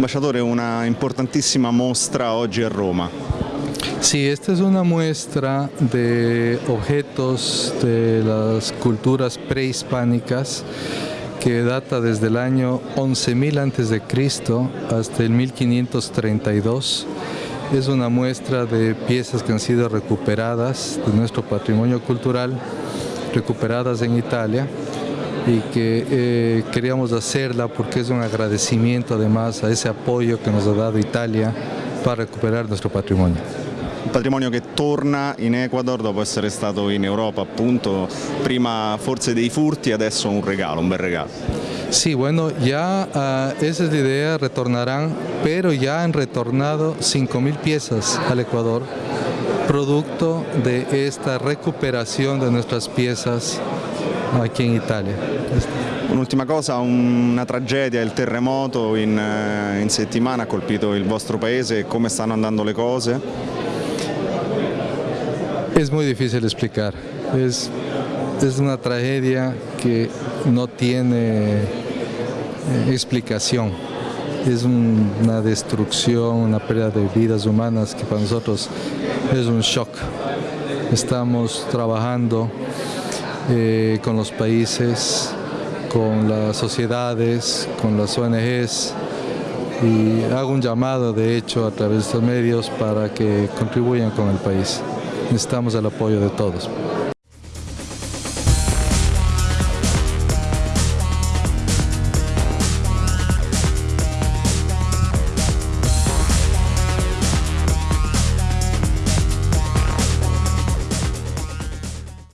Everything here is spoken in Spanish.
Ambasciatore, una importantissima mostra oggi a Roma. Sí, esta es una muestra de objetos de las culturas prehispánicas que data desde el año 11.000 a.C. hasta el 1532. Es una muestra de piezas que han sido recuperadas de nuestro patrimonio cultural, recuperadas en Italia y que eh, queríamos hacerla porque es un agradecimiento además a ese apoyo que nos ha dado Italia para recuperar nuestro patrimonio. Un patrimonio che torna in Ecuador dopo essere stato in Europa, appunto, prima forse dei furti, adesso un regalo, un bel regalo. Sí, bueno, ya uh, esa es la idea, retornarán, pero ya han retornado 5.000 piezas al Ecuador, producto de esta recuperación de nuestras piezas aquí in Italia. Un'ultima cosa, una tragedia, il terremoto in, in settimana ha colpito il vostro paese, come stanno andando le cose? Es muy difícil explicar, es, es una tragedia que no tiene eh, explicación, es un, una destrucción, una pérdida de vidas humanas que para nosotros es un shock. Estamos trabajando eh, con los países, con las sociedades, con las ONGs y hago un llamado de hecho a través de estos medios para que contribuyan con el país necesitamos el apoyo de todos.